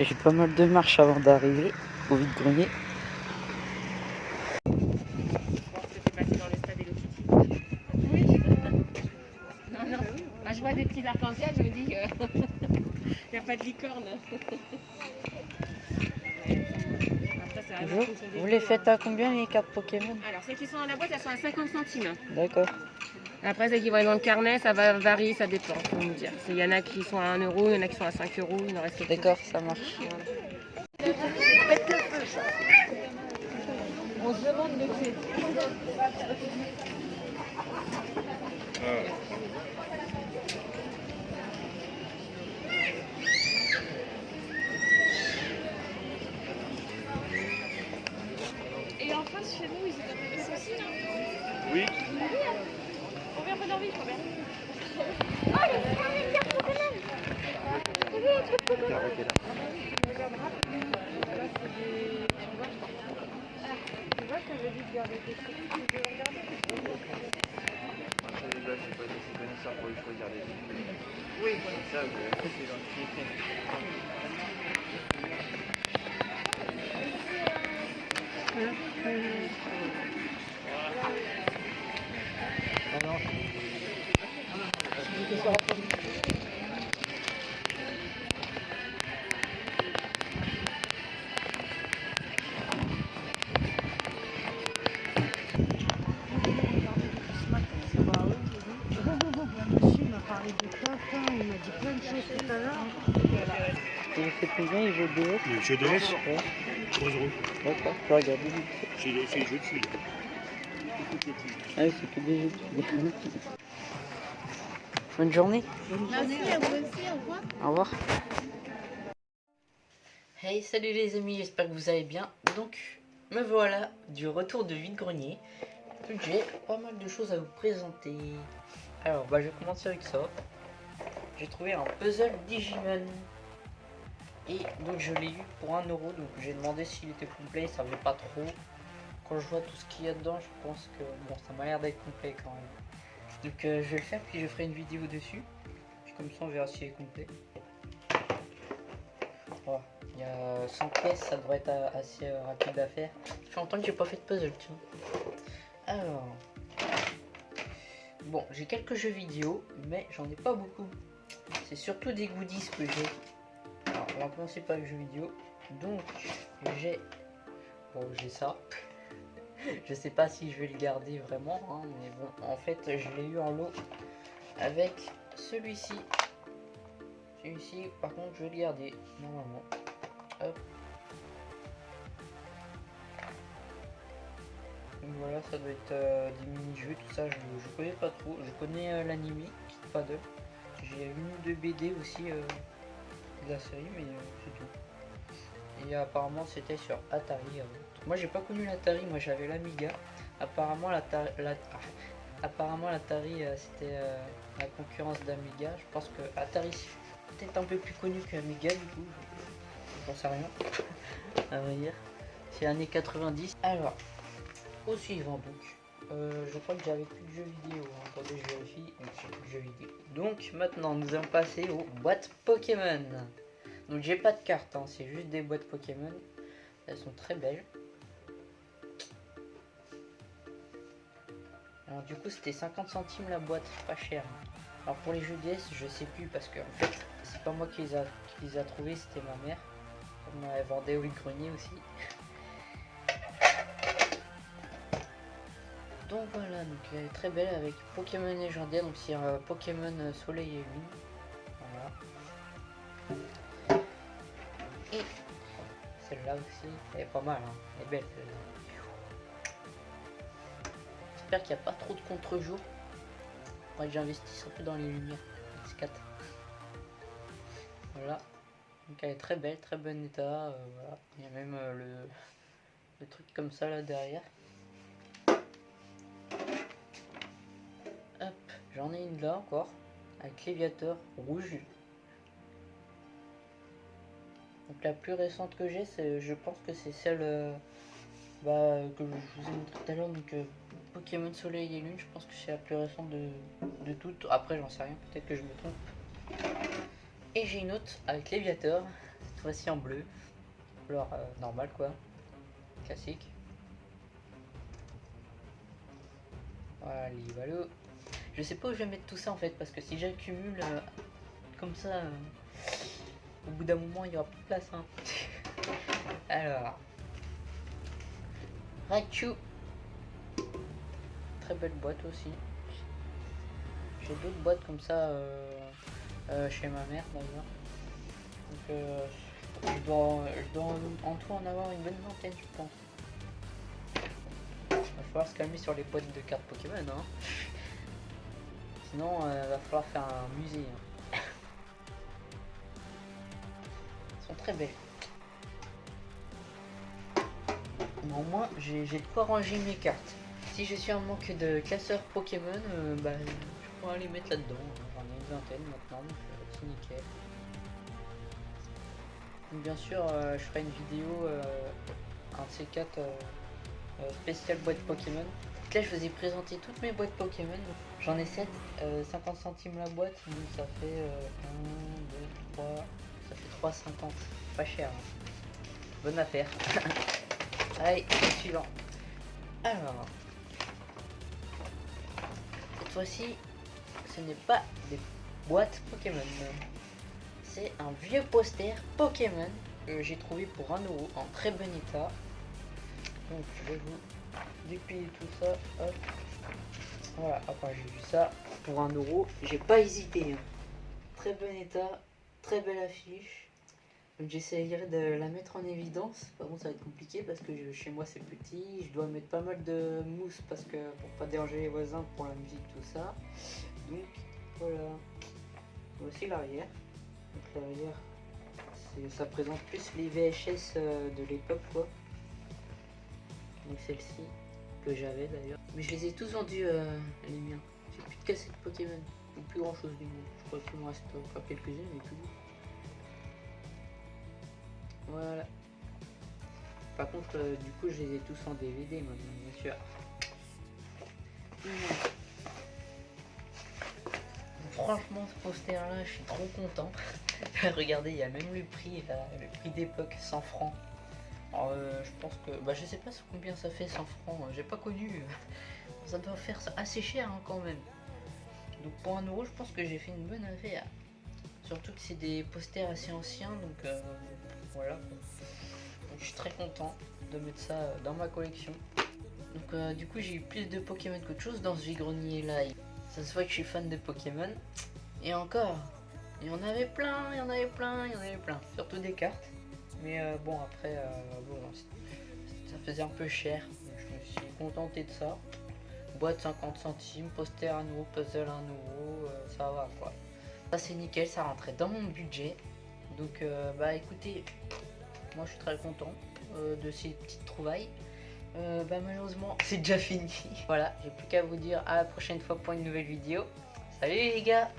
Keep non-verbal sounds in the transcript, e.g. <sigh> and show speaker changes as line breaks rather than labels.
J'ai pas mal de marches avant d'arriver au vide-grenier.
Je. Oui. Non, non. Vois des petits arcs-en-ciel, je me dis qu'il <laughs> n'y a pas de licorne.
Bonjour. Vous les faites
hein.
à combien les cartes Pokémon
Alors, celles qui sont dans la boîte, elles sont à 50 centimes.
D'accord.
Après, celles qui vont être dans le carnet, ça va varier, ça dépend. faut me dire. Il y en a qui sont à 1 euro, il y en a qui sont à 5 euros, il en reste
D'accord, ça marche.
On se demande de qui.
Et en face, chez nous, ils ça aussi, là
Oui. Oui, ça, c'est l'anxiété.
Parlé de Tintin, il m'a dit plein de choses tout à l'heure.
Et il fait combien les jeux DS
Le jeu de S,
Ouais,
3 euros.
d'accord. Regarder vite.
C'est le, jeu de fil.
Ah oui, c'est que des jeux de filles. <laughs> Bonne journée.
Merci à vous aussi, au revoir.
Au revoir. Hey, salut les amis, j'espère que vous allez bien. Donc, me voilà du retour de vide-grenier. J'ai pas mal de choses à vous présenter. Alors, bah, je vais commencer avec ça. J'ai trouvé un puzzle Digimon. Et donc, je l'ai eu pour 1 euro. Donc, j'ai demandé s'il était complet. Ça veut pas trop. Quand je vois tout ce qu'il y a dedans, je pense que bon, ça m'a l'air d'être complet quand même. Donc, euh, je vais le faire, puis je ferai une vidéo dessus. Puis comme ça, on verra s'il est complet. Voilà. Il y a 100 pièces, ça devrait être euh, assez euh, rapide à faire. Ça fait longtemps que j'ai pas fait de puzzle, tiens. Alors. Bon, j'ai quelques jeux vidéo, mais j'en ai pas beaucoup. C'est surtout des goodies que j'ai. Alors, on va commencer par les vidéo. Donc, j'ai. Bon, j'ai ça. <laughs> je sais pas si je vais le garder vraiment, hein, mais bon, en fait, je l'ai eu en lot avec celui-ci. Celui-ci, par contre, je vais le garder normalement. Hop. Voilà, ça doit être euh, des mini-jeux, tout ça, je, je connais pas trop. Je connais euh, l'anime, Kid Paddle. J'ai une ou deux BD aussi euh, de la série, mais euh, c'est tout. Et apparemment, c'était sur Atari. Moi, j'ai pas connu l'Atari, moi j'avais l'Amiga. Apparemment, l'Atari, la- <laughs> apparemment, l'Atari, c'était la concurrence d'Amiga. Je pense que Atari, c'est peut-être un peu plus connu qu'Amiga, du coup. je- J'en sais rien, <laughs> à vrai dire. C'est l'année 90. Alors, au suivant donc. Je crois que j'avais plus de jeux vidéo. hein. Attendez, je vérifie. Donc, vidéo. Donc maintenant, nous allons passer aux boîtes Pokémon. Donc j'ai pas de cartes, hein, c'est juste des boîtes Pokémon. Elles sont très belles. Alors du coup, c'était 50 centimes la boîte, pas cher. Alors pour les jeux DS, je sais plus parce que en fait, c'est pas moi qui les a, qui les a trouvés, c'était ma mère. Comme elle vendait au grenier aussi. <laughs> Donc voilà, donc elle est très belle avec Pokémon légendaire, donc c'est un Pokémon euh, Soleil et Lune. Voilà. Et celle-là aussi, elle est pas mal, hein. elle est belle celle-là. J'espère qu'il n'y a pas trop de contre-jour. J'investisse un peu dans les lumières. X4. Voilà. Donc elle est très belle, très bon état. euh, voilà. Il y a même euh, le truc comme ça là derrière. J'en ai une là encore. Avec l'éviateur rouge. Donc la plus récente que j'ai, je pense que c'est celle euh, bah, que je vous ai montré tout à l'heure. Donc euh, Pokémon Soleil et Lune, je pense que c'est la plus récente de, de toutes. Après, j'en sais rien, peut-être que je me trompe. Et j'ai une autre avec l'éviateur. Cette fois-ci en bleu. Alors euh, normal quoi. Classique. Voilà, voilà. Je sais pas où je vais mettre tout ça en fait, parce que si j'accumule euh, comme ça, euh, au bout d'un moment il y aura plus de place. Hein. <laughs> Alors. Raichu. Très belle boîte aussi. J'ai d'autres boîtes comme ça euh, chez ma mère d'ailleurs. Donc je dois, en tout en avoir une bonne vingtaine je pense. Il va falloir se calmer sur les boîtes de cartes Pokémon hein. <laughs> Sinon il va falloir faire un musée. hein. Elles sont très belles. Mais au moins j'ai de quoi ranger mes cartes. Si je suis en manque de classeurs Pokémon, euh, bah, je pourrais les mettre là-dedans. J'en ai une vingtaine maintenant, donc euh, c'est nickel. Bien sûr, euh, je ferai une vidéo, euh, un de ces quatre euh, euh, spécial boîte Pokémon. Là, je vous ai présenté toutes mes boîtes Pokémon. J'en ai 7, 50 centimes la boîte, donc ça fait 1, 2, 3, ça fait 3,50. Pas cher. hein. Bonne affaire. <laughs> Allez, suivant. Alors, cette fois-ci, ce n'est pas des boîtes Pokémon. C'est un vieux poster Pokémon que j'ai trouvé pour 1 euro en très bon état. Donc je vais vous déplier tout ça. Hop. Voilà, après j'ai vu ça pour 1 euro. J'ai pas hésité. hein. Très bon état, très belle affiche. J'essayerai de la mettre en évidence. Par contre ça va être compliqué parce que chez moi c'est petit. Je dois mettre pas mal de mousse parce que pour pas déranger les voisins pour la musique tout ça. Donc voilà. Voici l'arrière. Donc l'arrière, ça présente plus les VHS euh, de l'époque quoi. Donc celle-ci que j'avais d'ailleurs. Mais je les ai tous vendus euh, les miens. J'ai plus de cassettes Pokémon. Ou plus grand chose du monde. Je crois qu'il me reste encore quelques-unes mais tout. Voilà. Par contre, euh, du coup, je les ai tous en DVD maintenant, bien sûr. Franchement, ce poster-là, je suis trop content. <laughs> Regardez, il y a même le prix, là, le prix d'époque, 100 francs. Euh, je pense que, bah, je sais pas combien ça fait 100 francs. euh, J'ai pas connu. <laughs> Ça doit faire assez cher hein, quand même. Donc pour un euro, je pense que j'ai fait une bonne affaire. Surtout que c'est des posters assez anciens, donc euh, voilà. Donc, je suis très content de mettre ça euh, dans ma collection. Donc du coup j'ai eu plus de Pokémon qu'autre chose dans ce vide-grenier là. Ça se voit que je suis fan de Pokémon. Et encore, il y en avait plein, il y en avait plein, il y en avait plein. Surtout des cartes. Mais euh, bon après, euh, bon, ça faisait un peu cher. Donc, je me suis contenté de ça. Boîte 50 centimes, poster à nouveau, puzzle à nouveau, euh, ça va quoi. Ça c'est nickel, ça rentrait dans mon budget. Donc bah écoutez, moi je suis très content de ces petites trouvailles. Bah malheureusement <laughs> c'est déjà fini. voilà, j'ai plus qu'à vous dire à la prochaine fois pour une nouvelle vidéo. Salut les gars